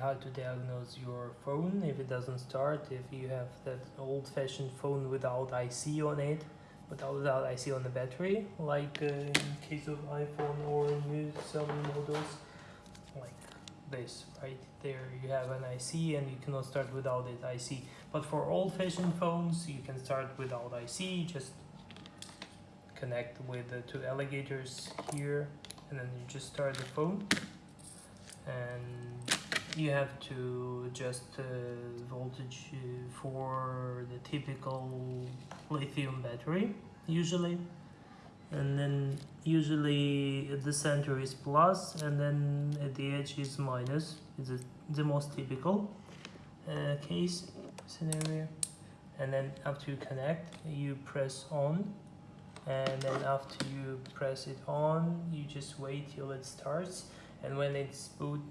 how to diagnose your phone. If it doesn't start if you have that old-fashioned phone without IC on it without, without IC on the battery like uh, in case of iPhone or new Xiaomi models like this right there. You have an IC and you cannot start without it IC but for old-fashioned phones you can start without IC just connect with the two alligators here and then you just start the phone. And you have to adjust the voltage uh, for the typical lithium battery usually. And then usually at the center is plus and then at the edge is minus. It's a, the most typical uh, case scenario? And then after you connect you press on. And then after you press it on you just wait till it starts. And when it's boot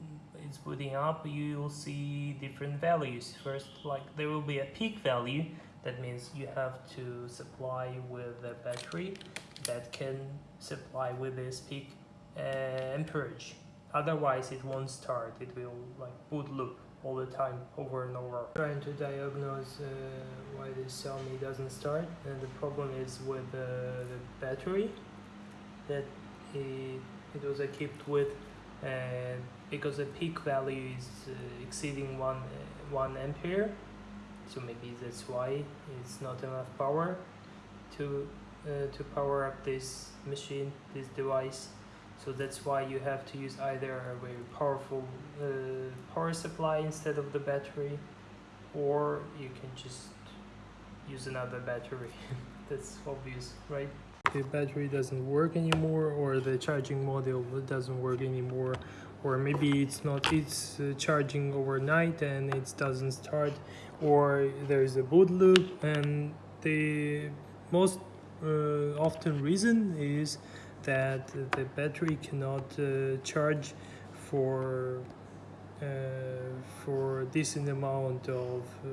it's booting up you will see different values. First like there will be a peak value. That means you have to supply with a battery that can supply with this peak uh, amperage. Otherwise it won't start. It will like boot loop all the time over and over. Trying to diagnose uh, why this Xiaomi doesn't start. And the problem is with uh, the battery that it, it was equipped with and because the peak value is uh, exceeding one uh, one ampere so maybe that's why it's not enough power to uh, to power up this machine this device. So that's why you have to use either a very powerful uh, power supply instead of the battery or you can just use another battery. That's obvious right the battery doesn't work anymore or the charging module doesn't work anymore or maybe it's not it's uh, charging overnight and it doesn't start or there's a boot loop and the most uh, often reason is that the battery cannot uh, charge for uh, for decent amount of uh,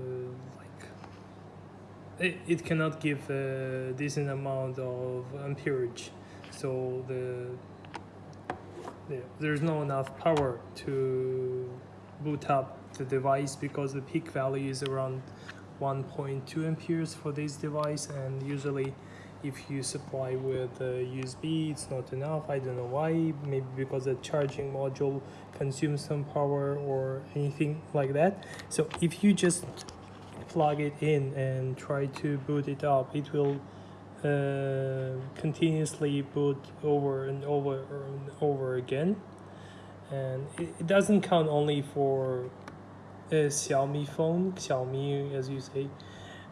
it, it cannot give a decent amount of amperage. So the yeah, there's not enough power to boot up the device because the peak value is around 1.2 amperes for this device. And usually if you supply with a USB it's not enough. I don't know why. Maybe because the charging module consumes some power or anything like that. So if you just plug it in and try to boot it up. It will uh, continuously boot over and over and over again. And it, it doesn't count only for a Xiaomi phone Xiaomi as you say.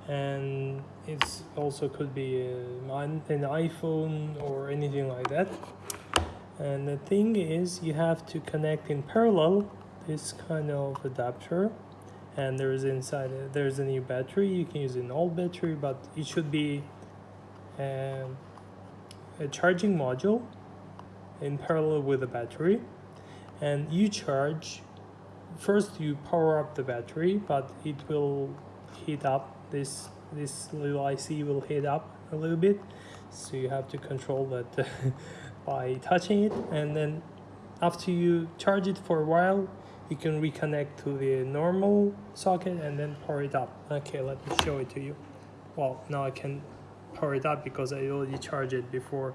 And it's also could be a, an iPhone or anything like that. And the thing is you have to connect in parallel this kind of adapter and there's inside there's a new battery. You can use an old battery but it should be um, a charging module in parallel with the battery. And you charge first you power up the battery but it will heat up. This this little IC will heat up a little bit so you have to control that by touching it. And then after you charge it for a while you can reconnect to the normal socket and then power it up. Okay let me show it to you. Well now I can power it up because I already charged it before.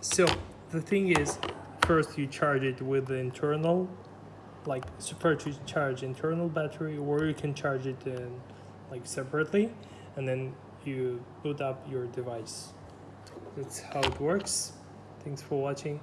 So the thing is first you charge it with the internal like first you charge internal battery or you can charge it in like separately and then you boot up your device. That's how it works. Thanks for watching